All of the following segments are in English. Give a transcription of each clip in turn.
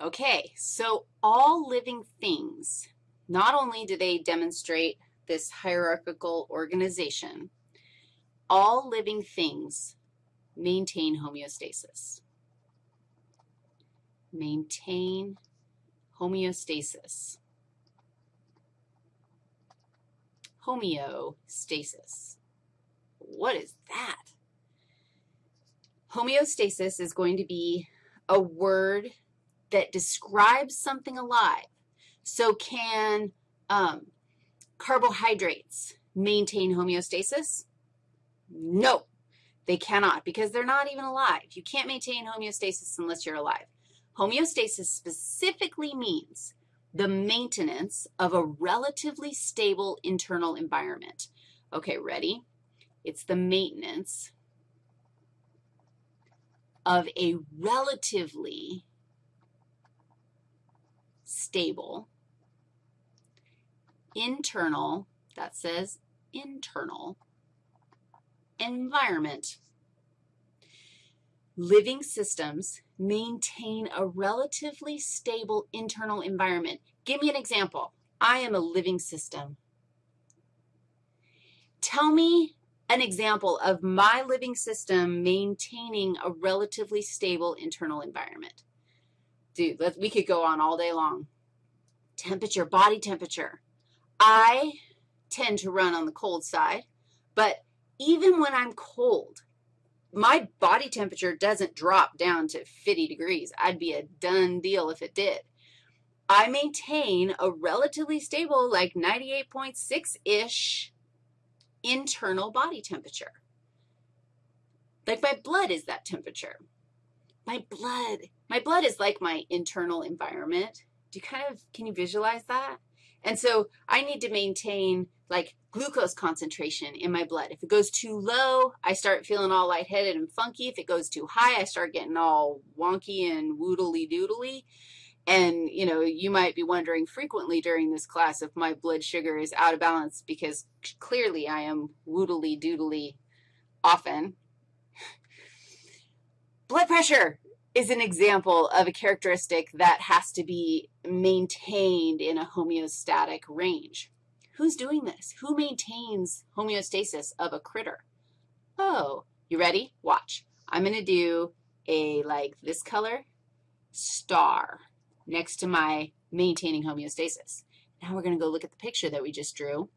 Okay, so all living things, not only do they demonstrate this hierarchical organization, all living things maintain homeostasis. Maintain homeostasis. Homeostasis. What is that? Homeostasis is going to be a word that describes something alive. So can um, carbohydrates maintain homeostasis? No, they cannot because they're not even alive. You can't maintain homeostasis unless you're alive. Homeostasis specifically means the maintenance of a relatively stable internal environment. Okay, ready? It's the maintenance of a relatively stable internal, that says internal, environment. Living systems maintain a relatively stable internal environment. Give me an example. I am a living system. Tell me an example of my living system maintaining a relatively stable internal environment. Dude, we could go on all day long. Temperature, body temperature. I tend to run on the cold side, but even when I'm cold, my body temperature doesn't drop down to 50 degrees. I'd be a done deal if it did. I maintain a relatively stable, like 98.6-ish internal body temperature. Like my blood is that temperature. My blood, my blood is like my internal environment. Do you kind of, can you visualize that? And so I need to maintain like glucose concentration in my blood. If it goes too low, I start feeling all lightheaded and funky. If it goes too high, I start getting all wonky and woodly doodly. And, you know, you might be wondering frequently during this class if my blood sugar is out of balance because clearly I am woodly doodly often. Blood pressure is an example of a characteristic that has to be maintained in a homeostatic range. Who's doing this? Who maintains homeostasis of a critter? Oh, you ready? Watch. I'm going to do a, like, this color, star next to my maintaining homeostasis. Now we're going to go look at the picture that we just drew.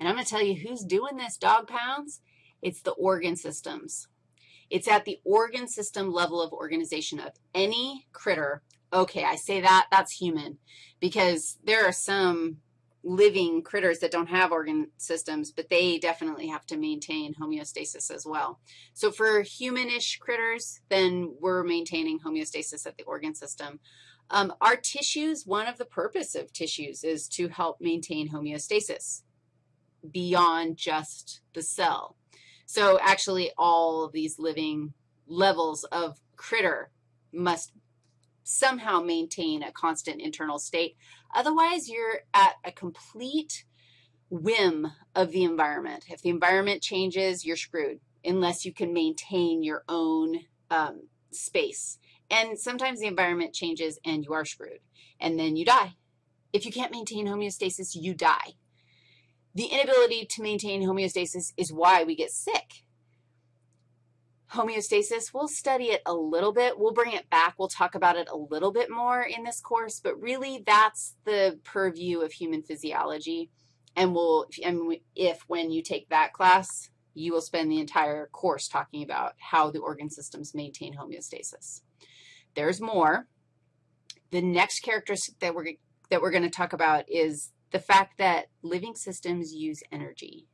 And I'm going to tell you who's doing this, dog pounds. It's the organ systems. It's at the organ system level of organization of any critter. Okay, I say that, that's human, because there are some living critters that don't have organ systems, but they definitely have to maintain homeostasis as well. So for humanish critters, then we're maintaining homeostasis at the organ system. Um, our tissues, one of the purpose of tissues is to help maintain homeostasis beyond just the cell. So actually all of these living levels of critter must somehow maintain a constant internal state. Otherwise, you're at a complete whim of the environment. If the environment changes, you're screwed unless you can maintain your own um, space. And sometimes the environment changes and you are screwed, and then you die. If you can't maintain homeostasis, you die. The inability to maintain homeostasis is why we get sick homeostasis. We'll study it a little bit. We'll bring it back. We'll talk about it a little bit more in this course, but really that's the purview of human physiology. And we'll, and if when you take that class, you will spend the entire course talking about how the organ systems maintain homeostasis. There's more. The next characteristic that we're, that we're going to talk about is the fact that living systems use energy.